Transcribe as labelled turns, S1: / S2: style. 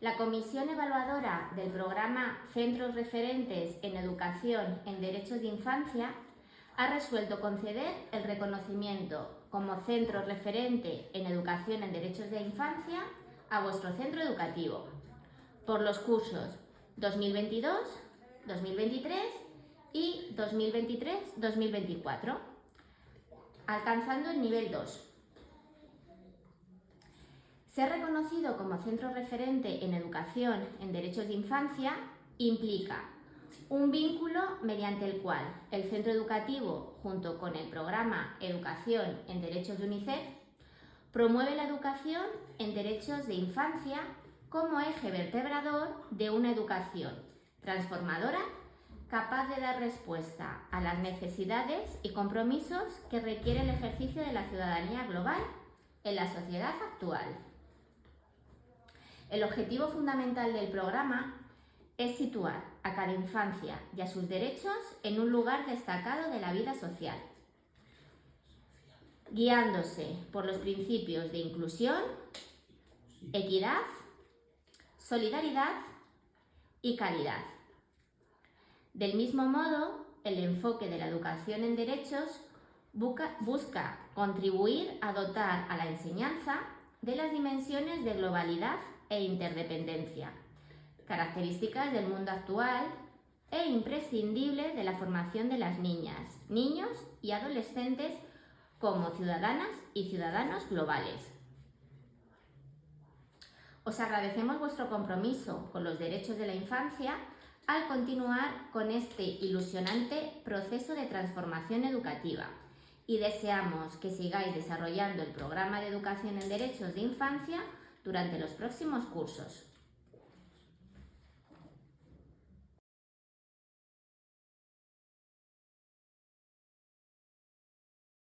S1: La Comisión Evaluadora del programa Centros Referentes en Educación en Derechos de Infancia ha resuelto conceder el reconocimiento como centro referente en educación en derechos de infancia a vuestro centro educativo por los cursos 2022, 2023 y 2023-2024, alcanzando el nivel 2. Ser reconocido como centro referente en educación en derechos de infancia implica un vínculo mediante el cual el centro educativo, junto con el programa Educación en Derechos de UNICEF, promueve la educación en derechos de infancia como eje vertebrador de una educación transformadora capaz de dar respuesta a las necesidades y compromisos que requiere el ejercicio de la ciudadanía global en la sociedad actual. El objetivo fundamental del programa es situar a cada infancia y a sus derechos en un lugar destacado de la vida social, guiándose por los principios de inclusión, equidad, solidaridad y calidad. Del mismo modo, el enfoque de la educación en derechos busca, contribuir a dotar a la enseñanza de las dimensiones de globalidad e interdependencia, características del mundo actual e imprescindibles de la formación de las niñas, niños y adolescentes como ciudadanas y ciudadanos globales. Os agradecemos vuestro compromiso con los derechos de la infancia al continuar con este ilusionante proceso de transformación educativa y deseamos que sigáis desarrollando el programa de educación en derechos de infancia durante los próximos cursos.